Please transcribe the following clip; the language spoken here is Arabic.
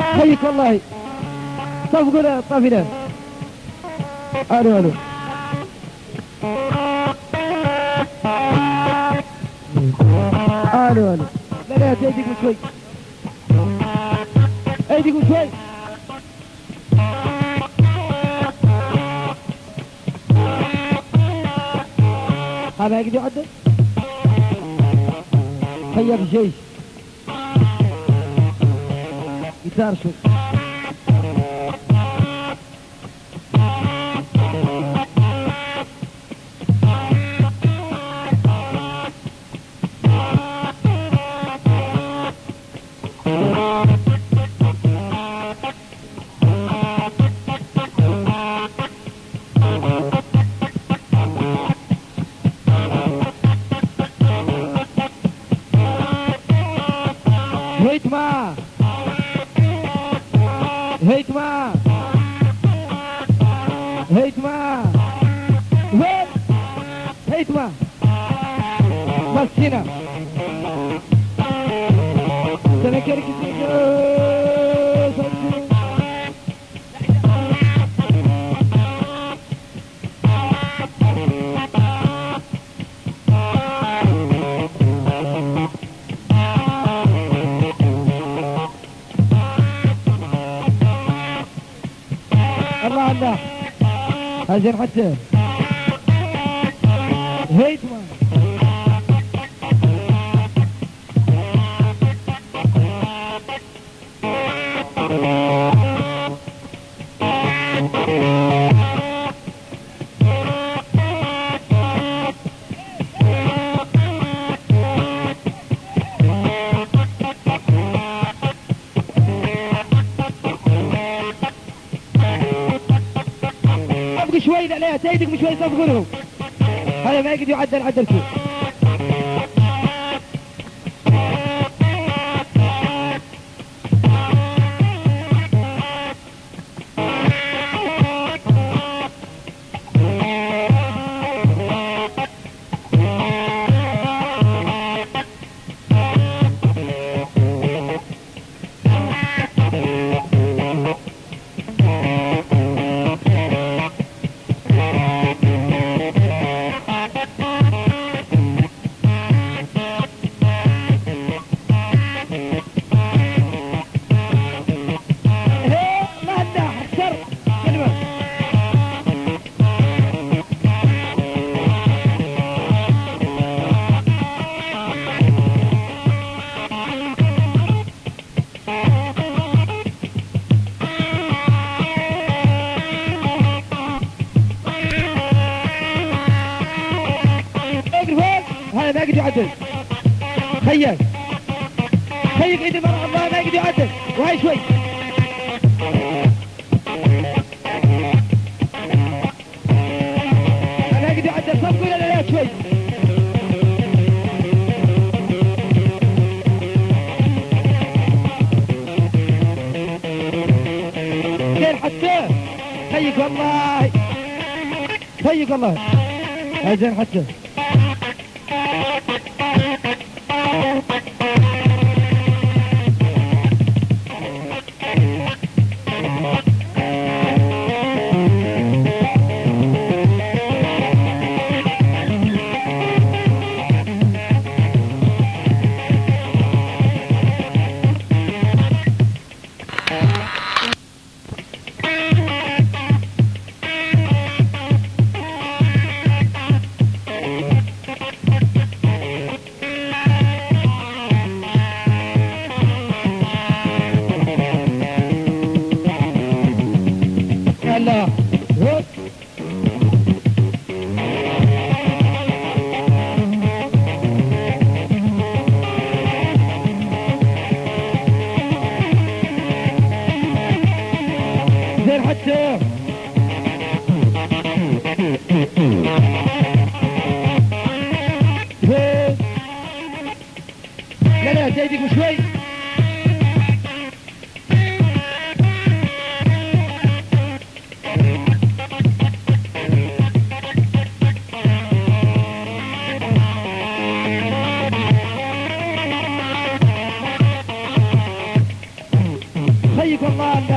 حيك والله صفقنا طفنا الو الو الو الو لا لا ايديكم شوي ايديكم شوي هذا يقدر هيا بالجيش يسار Hikma! ma! Hikma! Wait! Hikma! Masina! Азербайджан. Гейтман. Thank you. صفق شوي لا لا تيدك شوي صفقوا لهم هذا ما يقدر يعدل عدل فيه هذا ما يقدر يعدل. خيل خيك ايد المرأة الله ما يقدر يعدل. وهاي شوي. حتى. خيك والله. خيك والله. زين حتى. هلا هوب زين حتى لا لا زيدك شوي. Keep on.